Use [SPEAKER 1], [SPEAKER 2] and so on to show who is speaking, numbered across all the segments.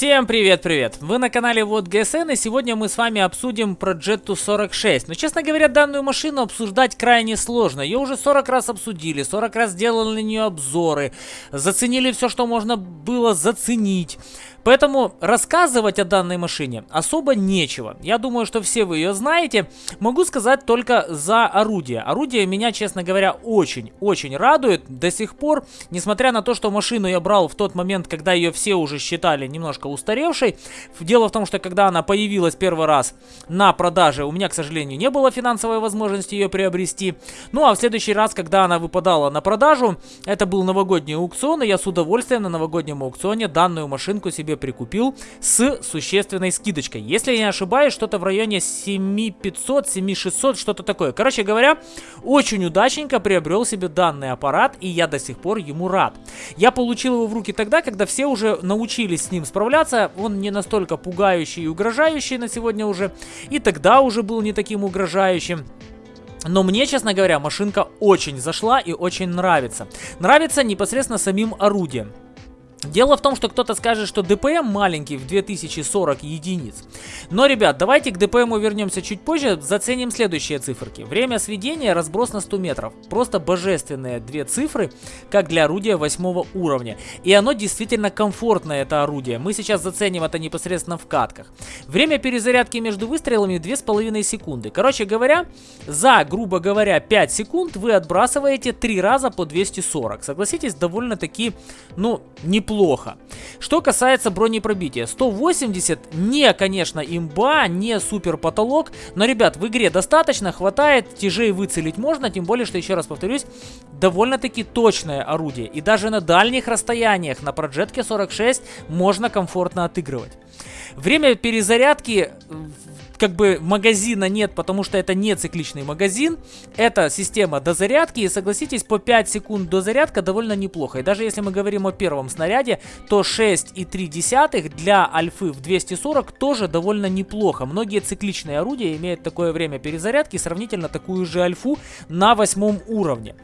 [SPEAKER 1] Всем привет-привет! Вы на канале Вот ГСН и сегодня мы с вами обсудим Progetto 46. Но честно говоря, данную машину обсуждать крайне сложно. Ее уже 40 раз обсудили, 40 раз делали на нее обзоры, заценили все, что можно было заценить. Поэтому рассказывать о данной машине особо нечего. Я думаю, что все вы ее знаете. Могу сказать только за орудие. Орудие меня, честно говоря, очень-очень радует до сих пор. Несмотря на то, что машину я брал в тот момент, когда ее все уже считали немножко устаревшей. Дело в том, что когда она появилась первый раз на продаже, у меня, к сожалению, не было финансовой возможности ее приобрести. Ну а в следующий раз, когда она выпадала на продажу, это был новогодний аукцион, и я с удовольствием на новогоднем аукционе данную машинку себе прикупил с существенной скидочкой. Если я не ошибаюсь, что-то в районе 7500, 7600, что-то такое. Короче говоря, очень удачненько приобрел себе данный аппарат, и я до сих пор ему рад. Я получил его в руки тогда, когда все уже научились с ним справляться. Он не настолько пугающий и угрожающий на сегодня уже, и тогда уже был не таким угрожающим. Но мне, честно говоря, машинка очень зашла и очень нравится. Нравится непосредственно самим орудием. Дело в том, что кто-то скажет, что ДПМ маленький в 2040 единиц. Но, ребят, давайте к ДПМу вернемся чуть позже, заценим следующие циферки. Время сведения, разброс на 100 метров. Просто божественные две цифры, как для орудия 8 уровня. И оно действительно комфортное, это орудие. Мы сейчас заценим это непосредственно в катках. Время перезарядки между выстрелами 2,5 секунды. Короче говоря, за, грубо говоря, 5 секунд вы отбрасываете 3 раза по 240. Согласитесь, довольно-таки, ну, неплохо неплохо. Что касается бронепробития, 180 не, конечно, имба, не супер потолок, но, ребят, в игре достаточно, хватает, тяжей выцелить можно, тем более, что, еще раз повторюсь, довольно-таки точное орудие. И даже на дальних расстояниях на проджетке 46 можно комфортно отыгрывать. Время перезарядки как бы магазина нет, потому что это не цикличный магазин. Это система дозарядки. И согласитесь, по 5 секунд дозарядка довольно неплохо. И даже если мы говорим о первом снаряде, то 6,3 для альфы в 240 тоже довольно неплохо. Многие цикличные орудия имеют такое время перезарядки, сравнительно такую же альфу на восьмом уровне.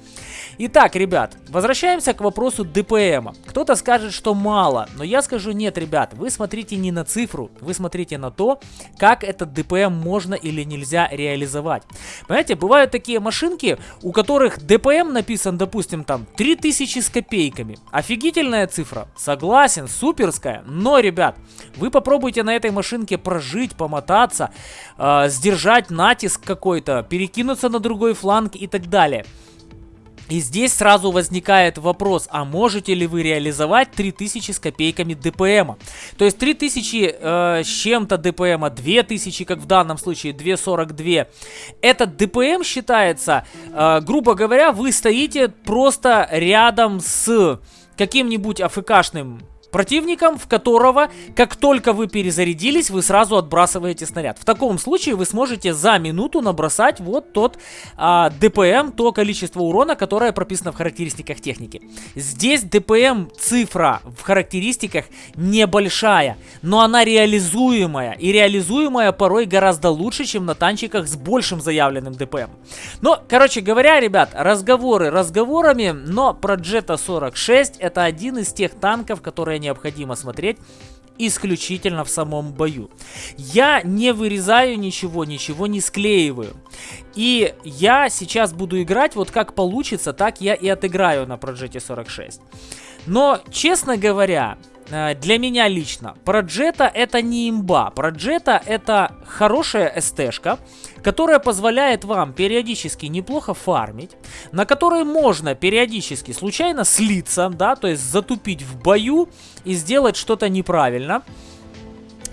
[SPEAKER 1] Итак, ребят, возвращаемся к вопросу ДПМа. Кто-то скажет, что мало, но я скажу нет, ребят, вы смотрите не на цифру, вы смотрите на то, как этот ДПМ ДПМ можно или нельзя реализовать. Понимаете, бывают такие машинки, у которых ДПМ написан, допустим, там 3000 с копейками. Офигительная цифра, согласен, суперская. Но, ребят, вы попробуйте на этой машинке прожить, помотаться, э, сдержать натиск какой-то, перекинуться на другой фланг и так далее. И здесь сразу возникает вопрос, а можете ли вы реализовать 3000 с копейками ДПМа? То есть 3000 э, чем-то ДПМа, 2000, как в данном случае, 242. Этот ДПМ считается, э, грубо говоря, вы стоите просто рядом с каким-нибудь АФКшным противником, в которого, как только вы перезарядились, вы сразу отбрасываете снаряд. В таком случае вы сможете за минуту набросать вот тот а, ДПМ, то количество урона, которое прописано в характеристиках техники. Здесь ДПМ цифра в характеристиках небольшая, но она реализуемая. И реализуемая порой гораздо лучше, чем на танчиках с большим заявленным ДПМ. Но, короче говоря, ребят, разговоры разговорами, но про Jetta 46 это один из тех танков, которые необходимо смотреть исключительно в самом бою. Я не вырезаю ничего, ничего не склеиваю. И я сейчас буду играть вот как получится, так я и отыграю на Проджете 46. Но, честно говоря, для меня лично, Проджета это не имба. Проджета это хорошая СТшка, которая позволяет вам периодически неплохо фармить, на которой можно периодически случайно слиться, да, то есть затупить в бою и сделать что-то неправильно.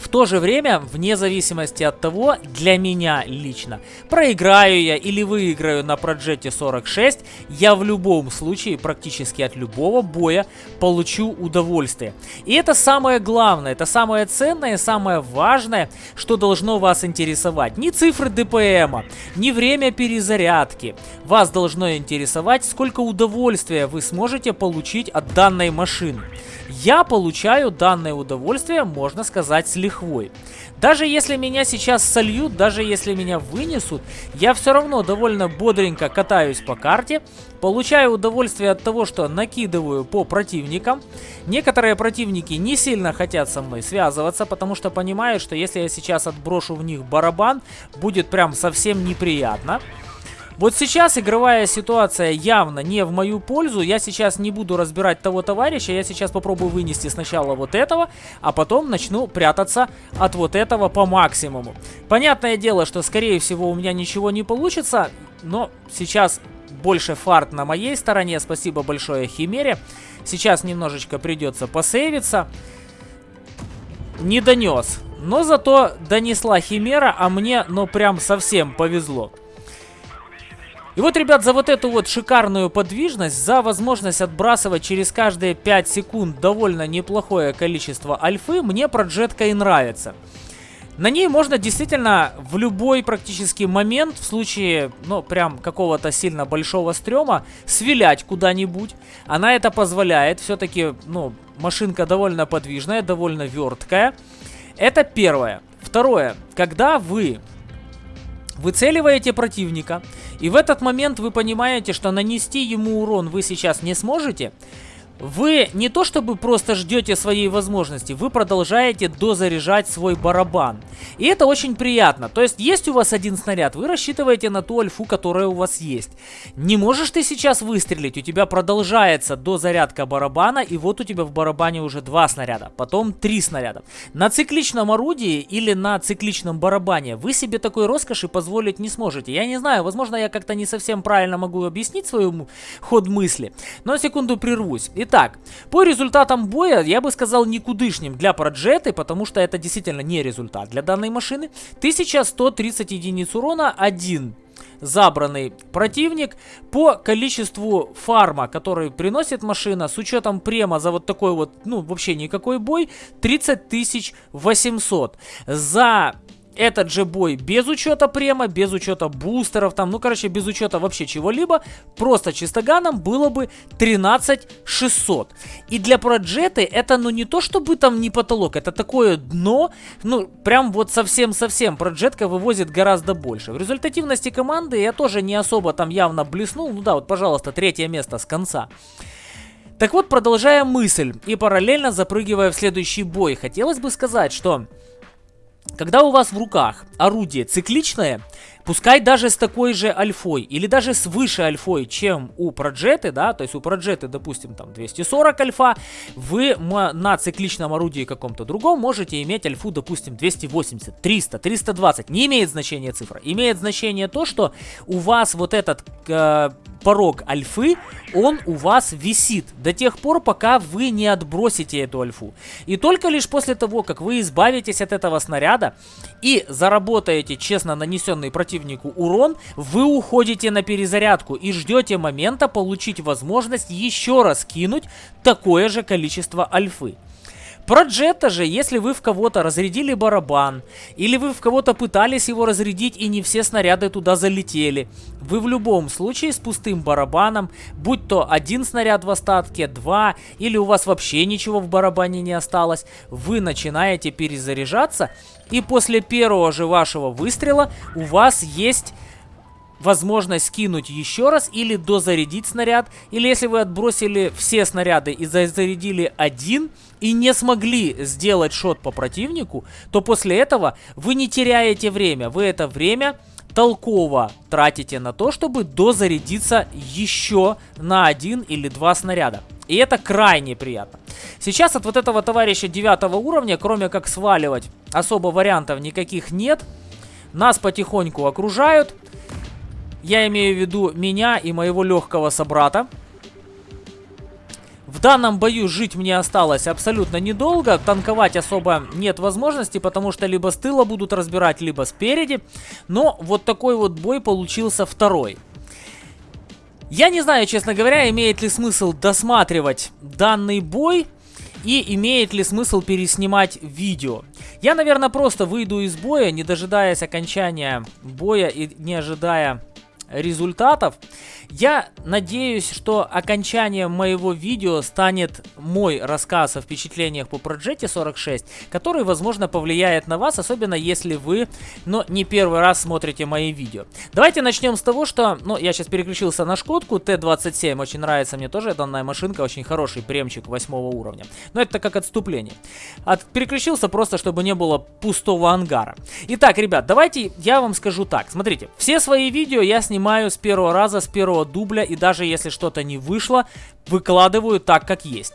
[SPEAKER 1] В то же время, вне зависимости от того, для меня лично, проиграю я или выиграю на Проджете 46, я в любом случае, практически от любого боя, получу удовольствие. И это самое главное, это самое ценное, самое важное, что должно вас интересовать. Не цифры ДПМа, не время перезарядки. Вас должно интересовать, сколько удовольствия вы сможете получить от данной машины. Я получаю данное удовольствие, можно сказать, с лихвой. Даже если меня сейчас сольют, даже если меня вынесут, я все равно довольно бодренько катаюсь по карте, получаю удовольствие от того, что накидываю по противникам. Некоторые противники не сильно хотят со мной связываться, потому что понимают, что если я сейчас отброшу в них барабан, будет прям совсем неприятно. Вот сейчас игровая ситуация явно не в мою пользу. Я сейчас не буду разбирать того товарища. Я сейчас попробую вынести сначала вот этого, а потом начну прятаться от вот этого по максимуму. Понятное дело, что скорее всего у меня ничего не получится, но сейчас больше фарт на моей стороне. Спасибо большое Химере. Сейчас немножечко придется посейвиться. Не донес. Но зато донесла Химера, а мне, ну, прям совсем повезло. И вот, ребят, за вот эту вот шикарную подвижность, за возможность отбрасывать через каждые 5 секунд довольно неплохое количество альфы, мне проджетка и нравится. На ней можно действительно в любой практически момент, в случае, ну, прям какого-то сильно большого стрёма, свилять куда-нибудь. Она это позволяет, все-таки, ну, машинка довольно подвижная, довольно верткая. Это первое. Второе, когда вы выцеливаете противника, и в этот момент вы понимаете, что нанести ему урон вы сейчас не сможете, вы не то чтобы просто ждете своей возможности, вы продолжаете дозаряжать свой барабан. И это очень приятно. То есть есть у вас один снаряд, вы рассчитываете на ту альфу, которая у вас есть. Не можешь ты сейчас выстрелить, у тебя продолжается дозарядка барабана, и вот у тебя в барабане уже два снаряда, потом три снаряда. На цикличном орудии или на цикличном барабане вы себе такой роскоши позволить не сможете. Я не знаю, возможно я как-то не совсем правильно могу объяснить свой ход мысли, но секунду прервусь. Итак, по результатам боя я бы сказал никудышним для Проджеты, потому что это действительно не результат для данной машины. 1130 единиц урона, один забранный противник по количеству фарма, который приносит машина с учетом према за вот такой вот, ну вообще никакой бой, 30 800. За этот же бой без учета према, без учета бустеров, там, ну, короче, без учета вообще чего-либо, просто чистоганом было бы 13 600. И для проджеты это, ну, не то чтобы там не потолок, это такое дно, ну, прям вот совсем-совсем проджетка вывозит гораздо больше. В результативности команды я тоже не особо там явно блеснул, ну да, вот, пожалуйста, третье место с конца. Так вот, продолжая мысль и параллельно запрыгивая в следующий бой, хотелось бы сказать, что когда у вас в руках орудие цикличное, пускай даже с такой же альфой или даже с выше альфой, чем у проджеты, да, то есть у проджеты, допустим, там 240 альфа, вы на цикличном орудии каком-то другом можете иметь альфу, допустим, 280, 300, 320, не имеет значения цифра, имеет значение то, что у вас вот этот э, порог альфы, он у вас висит до тех пор, пока вы не отбросите эту альфу. И только лишь после того, как вы избавитесь от этого снаряда и заработаете честно нанесенный противнику урон, вы уходите на перезарядку и ждете момента получить возможность еще раз кинуть такое же количество альфы. Про Джета же, если вы в кого-то разрядили барабан, или вы в кого-то пытались его разрядить и не все снаряды туда залетели, вы в любом случае с пустым барабаном, будь то один снаряд в остатке, два, или у вас вообще ничего в барабане не осталось, вы начинаете перезаряжаться, и после первого же вашего выстрела у вас есть возможность скинуть еще раз или дозарядить снаряд, или если вы отбросили все снаряды и зарядили один, и не смогли сделать шот по противнику, то после этого вы не теряете время. Вы это время толково тратите на то, чтобы дозарядиться еще на один или два снаряда. И это крайне приятно. Сейчас от вот этого товарища девятого уровня, кроме как сваливать, особо вариантов никаких нет. Нас потихоньку окружают. Я имею в виду меня и моего легкого собрата. В данном бою жить мне осталось абсолютно недолго, танковать особо нет возможности, потому что либо с тыла будут разбирать, либо спереди. Но вот такой вот бой получился второй. Я не знаю, честно говоря, имеет ли смысл досматривать данный бой и имеет ли смысл переснимать видео. Я, наверное, просто выйду из боя, не дожидаясь окончания боя и не ожидая результатов. Я надеюсь, что окончанием моего видео станет мой рассказ о впечатлениях по Проджете 46, который, возможно, повлияет на вас, особенно если вы, но не первый раз смотрите мои видео. Давайте начнем с того, что, ну, я сейчас переключился на Шкодку Т-27, очень нравится мне тоже данная машинка, очень хороший премчик 8 уровня. Но это как отступление. От, переключился просто, чтобы не было пустого ангара. Итак, ребят, давайте я вам скажу так. Смотрите, все свои видео я снимаю с первого раза, с первого дубля, и даже если что-то не вышло, выкладываю так, как есть.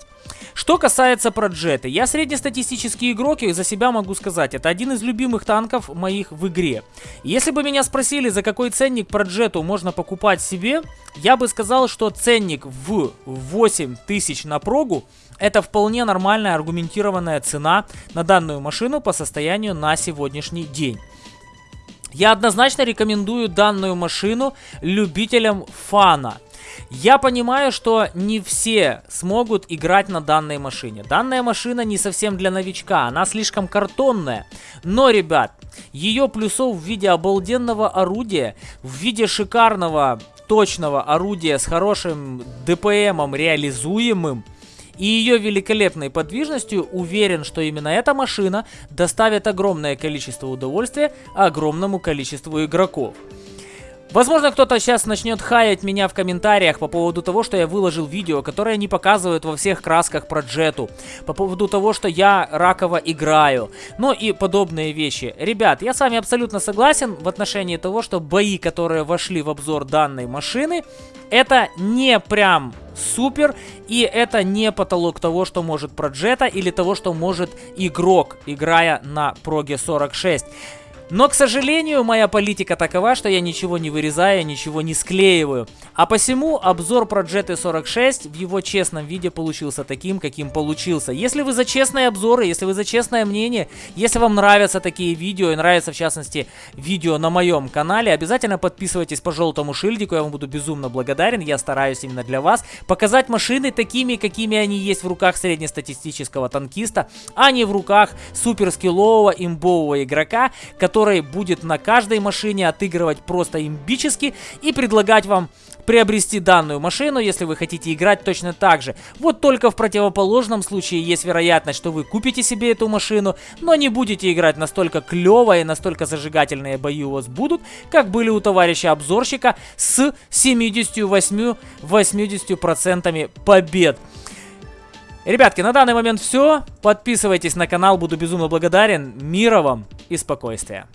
[SPEAKER 1] Что касается Проджеты, я среднестатистический игрок, и за себя могу сказать, это один из любимых танков моих в игре. Если бы меня спросили, за какой ценник Проджету можно покупать себе, я бы сказал, что ценник в 8 тысяч на прогу это вполне нормальная аргументированная цена на данную машину по состоянию на сегодняшний день. Я однозначно рекомендую данную машину любителям фана. Я понимаю, что не все смогут играть на данной машине. Данная машина не совсем для новичка, она слишком картонная. Но, ребят, ее плюсов в виде обалденного орудия, в виде шикарного, точного орудия с хорошим ДПМом реализуемым, и ее великолепной подвижностью уверен, что именно эта машина доставит огромное количество удовольствия огромному количеству игроков. Возможно, кто-то сейчас начнет хаять меня в комментариях по поводу того, что я выложил видео, которое не показывают во всех красках про джету, по поводу того, что я раково играю, ну и подобные вещи. Ребят, я с вами абсолютно согласен в отношении того, что бои, которые вошли в обзор данной машины, это не прям супер, и это не потолок того, что может проджета или того, что может игрок, играя на проге 46. Но, к сожалению, моя политика такова, что я ничего не вырезаю, ничего не склеиваю. А посему обзор про GT46 в его честном виде получился таким, каким получился. Если вы за честные обзоры, если вы за честное мнение, если вам нравятся такие видео и нравится в частности видео на моем канале, обязательно подписывайтесь по желтому шильдику, я вам буду безумно благодарен, я стараюсь именно для вас показать машины такими, какими они есть в руках среднестатистического танкиста, а не в руках суперскиллового имбового игрока, который который будет на каждой машине отыгрывать просто имбически и предлагать вам приобрести данную машину, если вы хотите играть точно так же. Вот только в противоположном случае есть вероятность, что вы купите себе эту машину, но не будете играть настолько клево и настолько зажигательные бои у вас будут, как были у товарища обзорщика с 78-80% побед. Ребятки, на данный момент все. Подписывайтесь на канал, буду безумно благодарен. Мира вам и спокойствия.